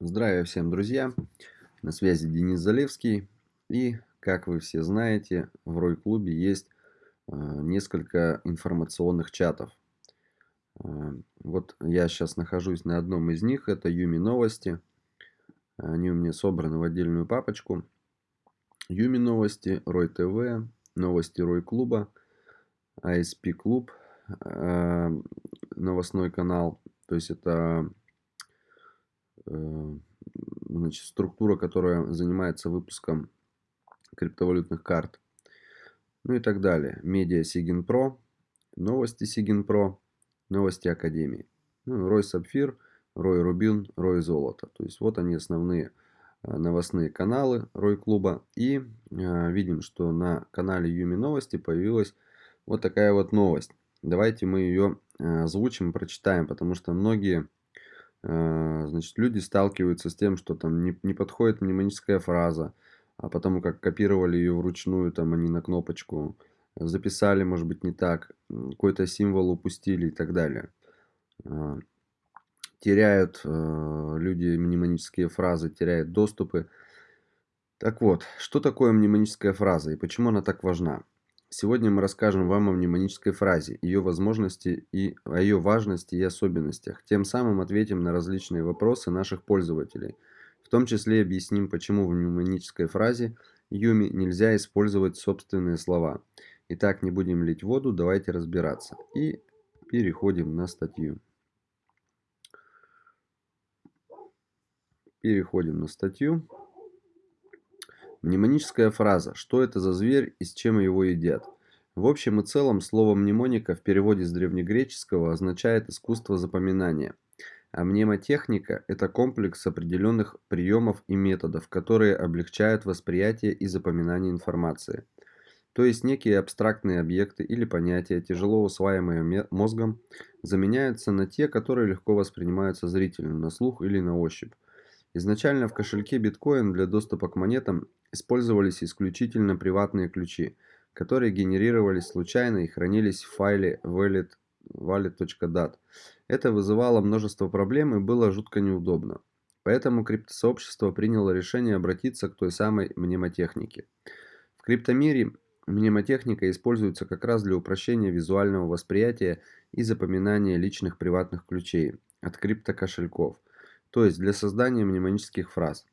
Здравия всем, друзья! На связи Денис Залевский. И, как вы все знаете, в Рой-клубе есть э, несколько информационных чатов. Э, вот я сейчас нахожусь на одном из них. Это Юми Новости. Они у меня собраны в отдельную папочку. Юми Новости, Рой ТВ, Новости Рой Клуба, ISP Клуб, э, новостной канал. То есть это значит, структура, которая занимается выпуском криптовалютных карт. Ну и так далее. Медиа Сигин Про, новости Сигин Про, новости Академии. Ну, Рой Сапфир, Рой Рубин, Рой Золото. То есть вот они основные э, новостные каналы Рой Клуба. И э, видим, что на канале Юми Новости появилась вот такая вот новость. Давайте мы ее э, озвучим, прочитаем, потому что многие Э, значит, люди сталкиваются с тем, что там не, не подходит мнемоническая фраза, а потому как копировали ее вручную, там они на кнопочку записали, может быть, не так, какой-то символ упустили и так далее. Э, теряют э, люди мнемонические фразы, теряют доступы. Так вот, что такое мнемоническая фраза и почему она так важна? Сегодня мы расскажем вам о мнемонической фразе, ее возможности и о ее важности и особенностях. Тем самым ответим на различные вопросы наших пользователей. В том числе объясним, почему в мнемонической фразе Юми нельзя использовать собственные слова. Итак, не будем лить воду, давайте разбираться. И переходим на статью. Переходим на статью. Мнемоническая фраза. Что это за зверь и с чем его едят? В общем и целом, слово мнемоника в переводе с древнегреческого означает искусство запоминания. А мнемотехника – это комплекс определенных приемов и методов, которые облегчают восприятие и запоминание информации. То есть некие абстрактные объекты или понятия, тяжело усваиваемые мозгом, заменяются на те, которые легко воспринимаются зрительно, на слух или на ощупь. Изначально в кошельке биткоин для доступа к монетам использовались исключительно приватные ключи, которые генерировались случайно и хранились в файле wallet, wallet.dat. Это вызывало множество проблем и было жутко неудобно. Поэтому криптосообщество приняло решение обратиться к той самой мнемотехнике. В криптомире мнемотехника используется как раз для упрощения визуального восприятия и запоминания личных приватных ключей от криптокошельков – то есть для создания мнемонических фраз.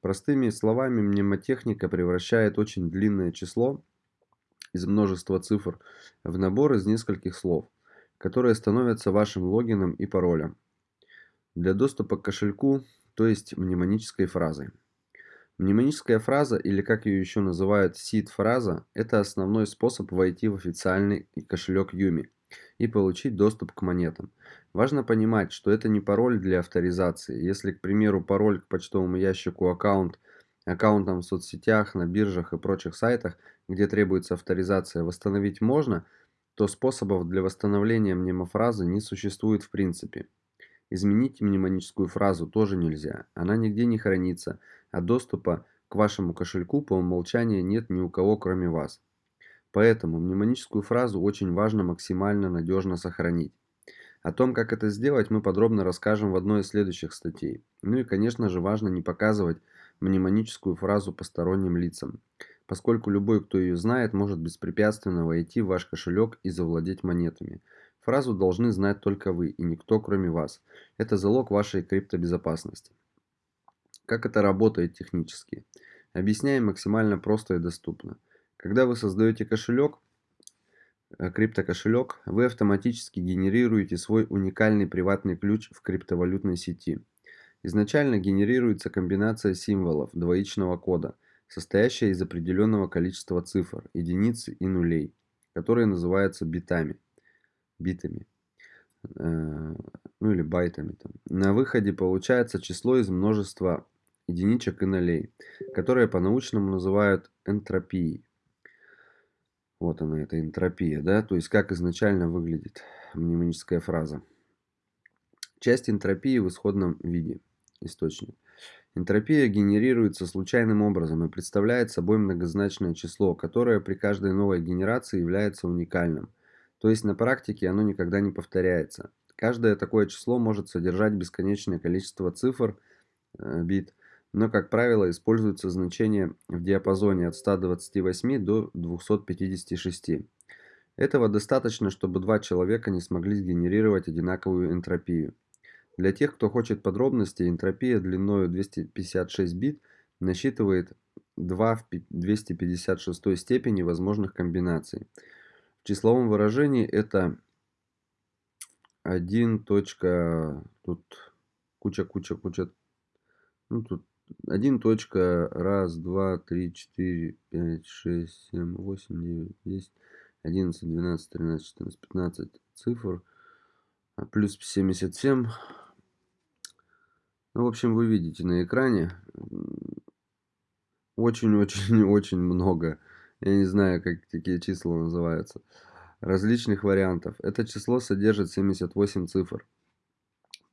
Простыми словами, мнемотехника превращает очень длинное число из множества цифр в набор из нескольких слов, которые становятся вашим логином и паролем для доступа к кошельку, то есть мнемонической фразой. Мнемоническая фраза, или как ее еще называют сид-фраза, это основной способ войти в официальный кошелек Юми и получить доступ к монетам. Важно понимать, что это не пароль для авторизации. Если, к примеру, пароль к почтовому ящику аккаунт, аккаунтам в соцсетях, на биржах и прочих сайтах, где требуется авторизация, восстановить можно, то способов для восстановления мнемофразы не существует в принципе. Изменить мнемоническую фразу тоже нельзя, она нигде не хранится, а доступа к вашему кошельку по умолчанию нет ни у кого кроме вас. Поэтому мнемоническую фразу очень важно максимально надежно сохранить. О том, как это сделать, мы подробно расскажем в одной из следующих статей. Ну и, конечно же, важно не показывать мнемоническую фразу посторонним лицам, поскольку любой, кто ее знает, может беспрепятственно войти в ваш кошелек и завладеть монетами. Фразу должны знать только вы и никто, кроме вас. Это залог вашей криптобезопасности. Как это работает технически? Объясняем максимально просто и доступно. Когда вы создаете кошелек, э, криптокошелек, вы автоматически генерируете свой уникальный приватный ключ в криптовалютной сети. Изначально генерируется комбинация символов двоичного кода, состоящая из определенного количества цифр, единиц и нулей, которые называются битами, битами, э, ну или байтами. Там. На выходе получается число из множества единичек и нулей, которые по-научному называют энтропией. Вот она, эта энтропия, да, то есть как изначально выглядит мнемоническая фраза. Часть энтропии в исходном виде, источник. Энтропия генерируется случайным образом и представляет собой многозначное число, которое при каждой новой генерации является уникальным. То есть на практике оно никогда не повторяется. Каждое такое число может содержать бесконечное количество цифр, э, бит, но, как правило, используются значения в диапазоне от 128 до 256. Этого достаточно, чтобы два человека не смогли сгенерировать одинаковую энтропию. Для тех, кто хочет подробностей, энтропия длиной 256 бит насчитывает 2 в 256 степени возможных комбинаций. В числовом выражении это 1. Тут куча, куча, куча. Ну, тут 1. Раз, два, три, четыре, пять, шесть, семь, восемь, девять, десять, одиннадцать, двенадцать, тринадцать, четырнадцать, пятнадцать цифр. А плюс 77. Ну, в общем, вы видите на экране. Очень-очень-очень много. Я не знаю, как такие числа называются различных вариантов. Это число содержит 78 цифр,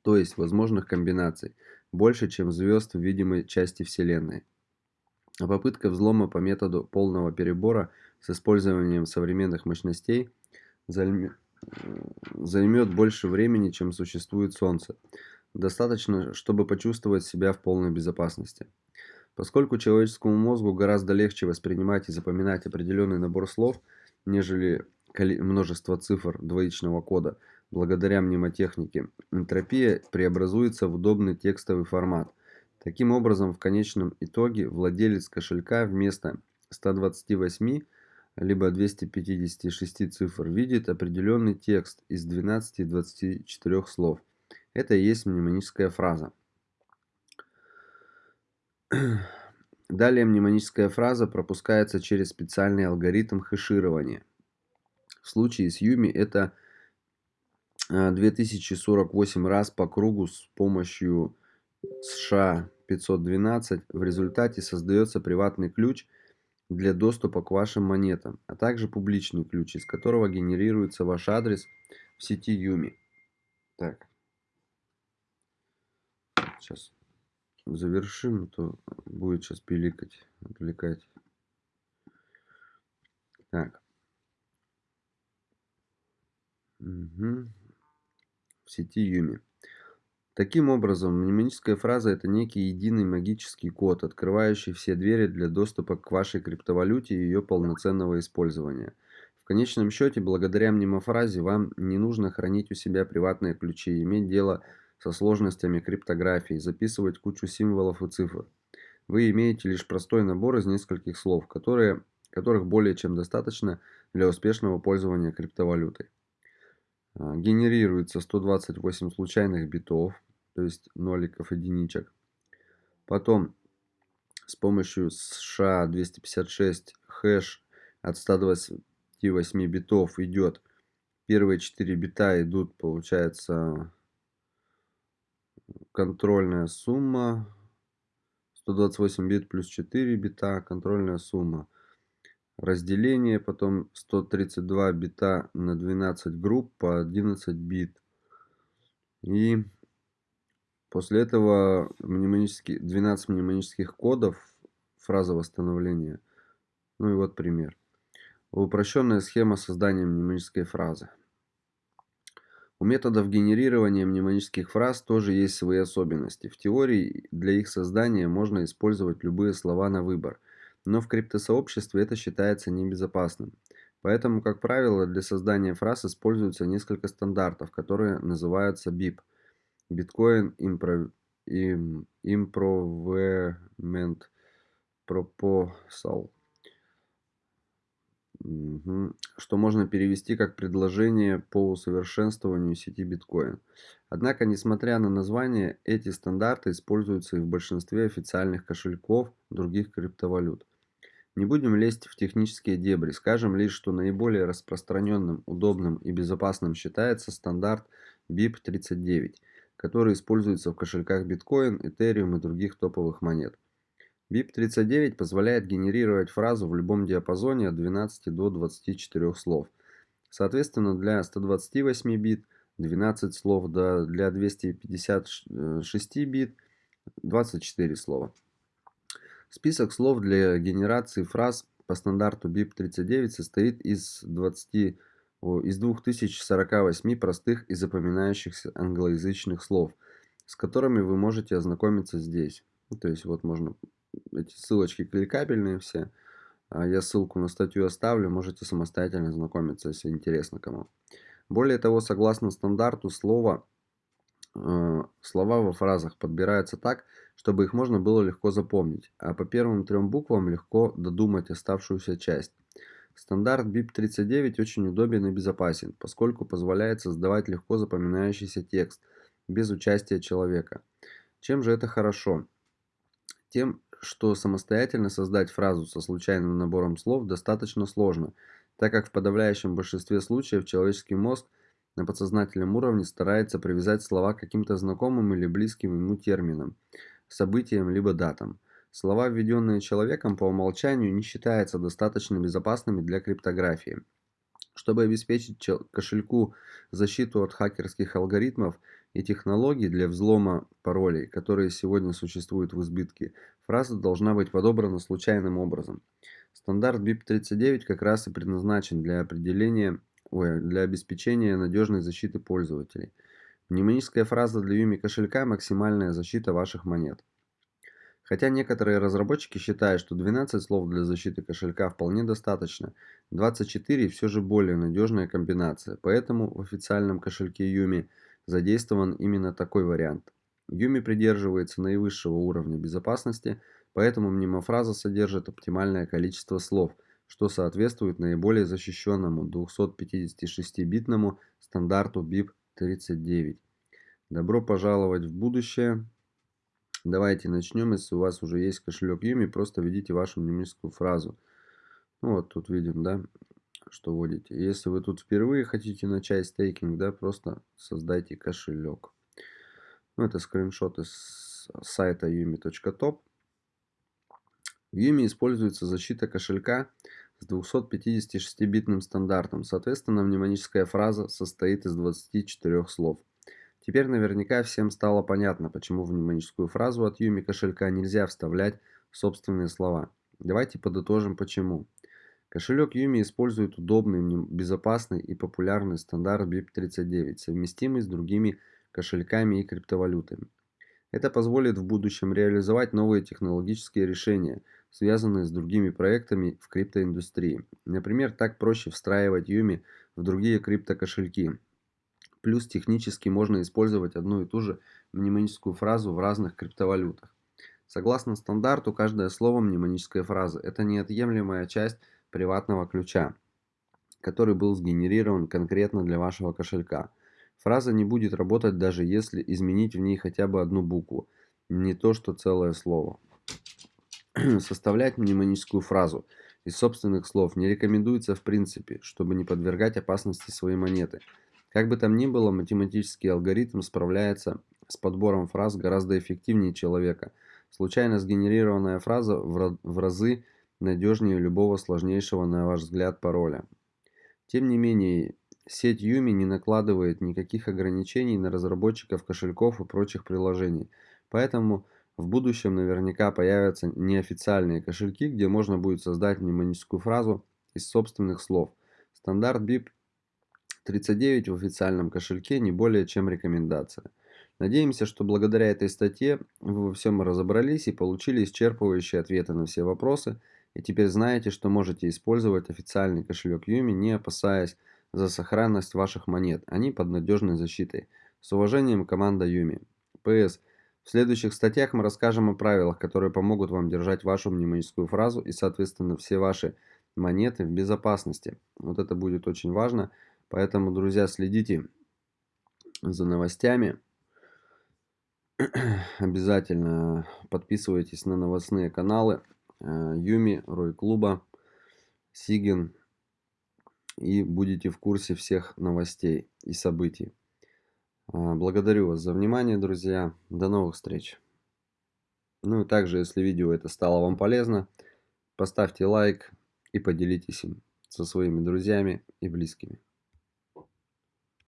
то есть возможных комбинаций, больше, чем звезд в видимой части Вселенной. А попытка взлома по методу полного перебора с использованием современных мощностей займет больше времени, чем существует Солнце. Достаточно, чтобы почувствовать себя в полной безопасности. Поскольку человеческому мозгу гораздо легче воспринимать и запоминать определенный набор слов, нежели множество цифр двоичного кода, благодаря мнемотехнике, энтропия преобразуется в удобный текстовый формат. Таким образом, в конечном итоге владелец кошелька вместо 128 либо 256 цифр видит определенный текст из 12-24 слов. Это и есть мнемоническая фраза. Далее мнемоническая фраза пропускается через специальный алгоритм хэширования. В случае с Юми это 2048 а, раз по кругу с помощью США 512. В результате создается приватный ключ для доступа к вашим монетам, а также публичный ключ, из которого генерируется ваш адрес в сети Юми. Так. Сейчас завершим, а то будет сейчас пиликать, отвлекать. Так. Угу. Сети Юми. Таким образом, мнемоническая фраза – это некий единый магический код, открывающий все двери для доступа к вашей криптовалюте и ее полноценного использования. В конечном счете, благодаря мнемофразе вам не нужно хранить у себя приватные ключи, иметь дело со сложностями криптографии, записывать кучу символов и цифр. Вы имеете лишь простой набор из нескольких слов, которые, которых более чем достаточно для успешного пользования криптовалютой. А, генерируется 128 случайных битов, то есть ноликов, единичек. Потом с помощью SHA-256 хэш от 128 битов идет. Первые 4 бита идут, получается, контрольная сумма. 128 бит плюс 4 бита, контрольная сумма разделение, потом 132 бита на 12 групп по 11 бит. И после этого мнемонические, 12 мнемонических кодов, фраза восстановления. Ну и вот пример. Упрощенная схема создания мнемонической фразы. У методов генерирования мнемонических фраз тоже есть свои особенности. В теории для их создания можно использовать любые слова на выбор – но в криптосообществе это считается небезопасным. Поэтому, как правило, для создания фраз используются несколько стандартов, которые называются BIP – Bitcoin Improvement Proposal, что можно перевести как предложение по усовершенствованию сети биткоин. Однако, несмотря на название, эти стандарты используются и в большинстве официальных кошельков других криптовалют. Не будем лезть в технические дебри, скажем лишь, что наиболее распространенным, удобным и безопасным считается стандарт BIP39, который используется в кошельках Bitcoin, Ethereum и других топовых монет. BIP39 позволяет генерировать фразу в любом диапазоне от 12 до 24 слов. Соответственно, для 128 бит 12 слов, для 256 бит 24 слова. Список слов для генерации фраз по стандарту BIP39 состоит из 20 из 2048 простых и запоминающихся англоязычных слов. с которыми вы можете ознакомиться здесь. Ну, то есть вот можно эти ссылочки кликабельные все. А я ссылку на статью оставлю, можете самостоятельно ознакомиться, если интересно кому. Более того, согласно стандарту, слово, э, слова во фразах подбираются так, чтобы их можно было легко запомнить, а по первым трем буквам легко додумать оставшуюся часть. Стандарт BIP39 очень удобен и безопасен, поскольку позволяет создавать легко запоминающийся текст, без участия человека. Чем же это хорошо? Тем, что самостоятельно создать фразу со случайным набором слов достаточно сложно, так как в подавляющем большинстве случаев человеческий мозг на подсознательном уровне старается привязать слова к каким-то знакомым или близким ему терминам, событиям либо датам. Слова, введенные человеком по умолчанию, не считаются достаточно безопасными для криптографии. Чтобы обеспечить кошельку защиту от хакерских алгоритмов и технологий для взлома паролей, которые сегодня существуют в избытке, фраза должна быть подобрана случайным образом. Стандарт BIP39 как раз и предназначен для определения, ой, для обеспечения надежной защиты пользователей. Мнемоническая фраза для Юми кошелька – максимальная защита ваших монет. Хотя некоторые разработчики считают, что 12 слов для защиты кошелька вполне достаточно, 24 все же более надежная комбинация, поэтому в официальном кошельке Юми задействован именно такой вариант. Юми придерживается наивысшего уровня безопасности, поэтому мнемофраза содержит оптимальное количество слов, что соответствует наиболее защищенному 256-битному стандарту BIP39. Добро пожаловать в будущее! Давайте начнем, если у вас уже есть кошелек Юми, просто введите вашу мнемическую фразу. Ну, вот тут видим, да, что вводите. Если вы тут впервые хотите начать стейкинг, да, просто создайте кошелек. Ну, это скриншот из сайта yumi.top. В Yumi используется защита кошелька с 256-битным стандартом. Соответственно, мнемоническая фраза состоит из 24 слов. Теперь наверняка всем стало понятно, почему в мнемоническую фразу от Юми кошелька нельзя вставлять собственные слова. Давайте подытожим почему. Кошелек Юми использует удобный, безопасный и популярный стандарт BIP39, совместимый с другими кошельками и криптовалютами. Это позволит в будущем реализовать новые технологические решения, связанные с другими проектами в криптоиндустрии. Например, так проще встраивать Юми в другие криптокошельки, Плюс технически можно использовать одну и ту же мнемоническую фразу в разных криптовалютах. Согласно стандарту, каждое слово мнемонической фразы – это неотъемлемая часть приватного ключа, который был сгенерирован конкретно для вашего кошелька. Фраза не будет работать даже если изменить в ней хотя бы одну букву, не то что целое слово. Составлять мнемоническую фразу из собственных слов не рекомендуется в принципе, чтобы не подвергать опасности свои монеты – как бы там ни было, математический алгоритм справляется с подбором фраз гораздо эффективнее человека. Случайно сгенерированная фраза в разы надежнее любого сложнейшего, на ваш взгляд, пароля. Тем не менее, сеть Юми не накладывает никаких ограничений на разработчиков кошельков и прочих приложений. Поэтому в будущем наверняка появятся неофициальные кошельки, где можно будет создать мнемоническую фразу из собственных слов. Стандарт BIP 39 в официальном кошельке не более чем рекомендация. Надеемся, что благодаря этой статье вы во всем разобрались и получили исчерпывающие ответы на все вопросы, и теперь знаете, что можете использовать официальный кошелек Юми, не опасаясь за сохранность ваших монет, они под надежной защитой. С уважением, команда Юми. ПС. В следующих статьях мы расскажем о правилах, которые помогут вам держать вашу мнемоническую фразу и, соответственно, все ваши монеты в безопасности. Вот это будет очень важно. Поэтому, друзья, следите за новостями. Обязательно подписывайтесь на новостные каналы э, Юми, Рой Клуба, Сигин. И будете в курсе всех новостей и событий. Э, благодарю вас за внимание, друзья. До новых встреч. Ну и также, если видео это стало вам полезно, поставьте лайк и поделитесь им со своими друзьями и близкими.